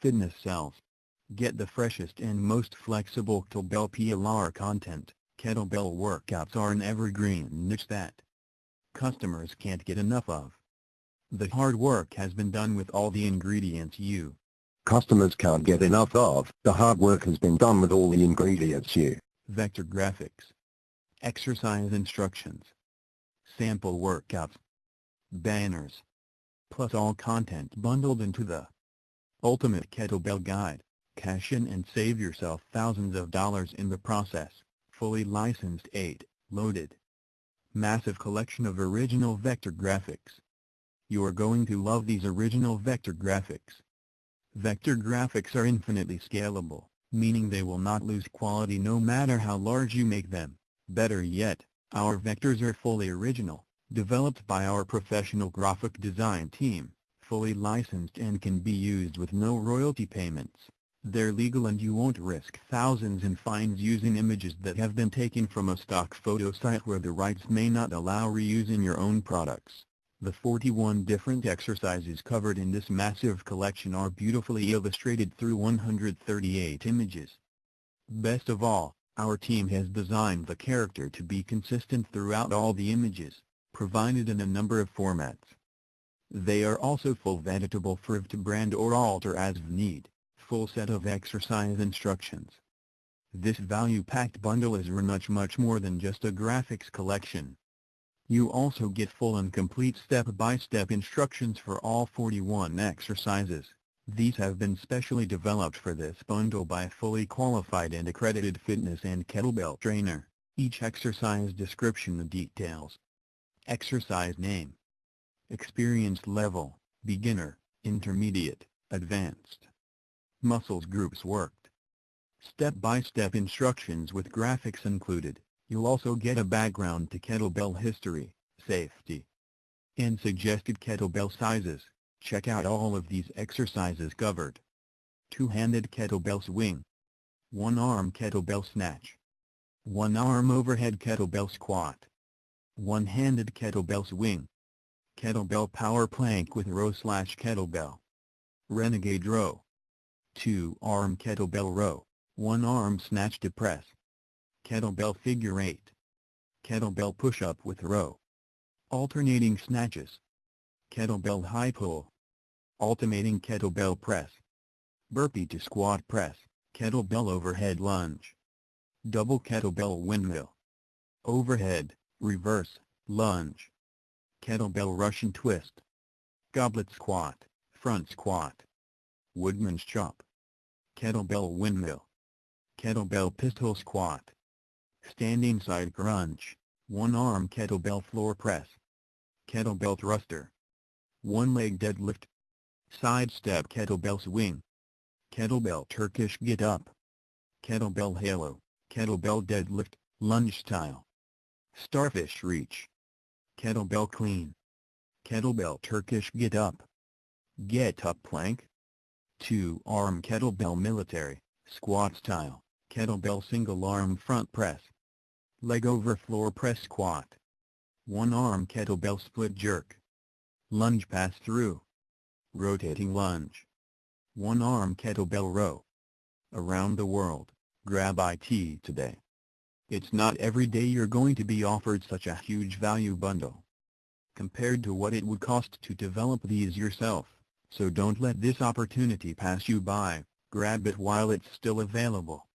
Fitness sells. Get the freshest and most flexible kettlebell PLR content. Kettlebell workouts are an evergreen niche that customers can't get enough of. The hard work has been done with all the ingredients you customers can't get enough of. The hard work has been done with all the ingredients you vector graphics, exercise instructions, sample workouts, banners, plus all content bundled into the Ultimate Kettlebell Guide. Cash in and save yourself thousands of dollars in the process. Fully licensed 8, loaded. Massive collection of original vector graphics. You are going to love these original vector graphics. Vector graphics are infinitely scalable, meaning they will not lose quality no matter how large you make them. Better yet, our vectors are fully original, developed by our professional graphic design team, fully licensed and can be used with no royalty payments. They're legal and you won't risk thousands in fines using images that have been taken from a stock photo site where the rights may not allow reuse in your own products. The 41 different exercises covered in this massive collection are beautifully illustrated through 138 images. Best of all, our team has designed the character to be consistent throughout all the images, provided in a number of formats. They are also full editable for to brand or alter as need full set of exercise instructions. This value-packed bundle is much much more than just a graphics collection. You also get full and complete step-by-step -step instructions for all 41 exercises. These have been specially developed for this bundle by a fully qualified and accredited fitness and kettlebell trainer. Each exercise description details. Exercise name. Experience level, beginner, intermediate, advanced muscles groups worked. Step-by-step -step instructions with graphics included, you'll also get a background to kettlebell history, safety, and suggested kettlebell sizes. Check out all of these exercises covered. Two-handed kettlebell swing. One-arm kettlebell snatch. One-arm overhead kettlebell squat. One-handed kettlebell swing. Kettlebell power plank with row slash kettlebell. Renegade row. 2 arm kettlebell row, 1 arm snatch to press. Kettlebell figure 8. Kettlebell push-up with row. Alternating snatches. Kettlebell high pull. Alternating kettlebell press. Burpee to squat press, kettlebell overhead lunge. Double kettlebell windmill. Overhead, reverse, lunge. Kettlebell Russian twist. Goblet squat, front squat. Woodman's chop kettlebell windmill, kettlebell pistol squat, standing side crunch, one-arm kettlebell floor press, kettlebell thruster, one-leg deadlift, side step kettlebell swing, kettlebell Turkish get-up, kettlebell halo, kettlebell deadlift, lunge style, starfish reach, kettlebell clean, kettlebell Turkish get-up, get-up plank, 2. Arm kettlebell military, squat style, kettlebell single arm front press. Leg over floor press squat. 1 arm kettlebell split jerk. Lunge pass through. Rotating lunge. 1 arm kettlebell row. Around the world, grab IT today. It's not every day you're going to be offered such a huge value bundle. Compared to what it would cost to develop these yourself so don't let this opportunity pass you by, grab it while it's still available.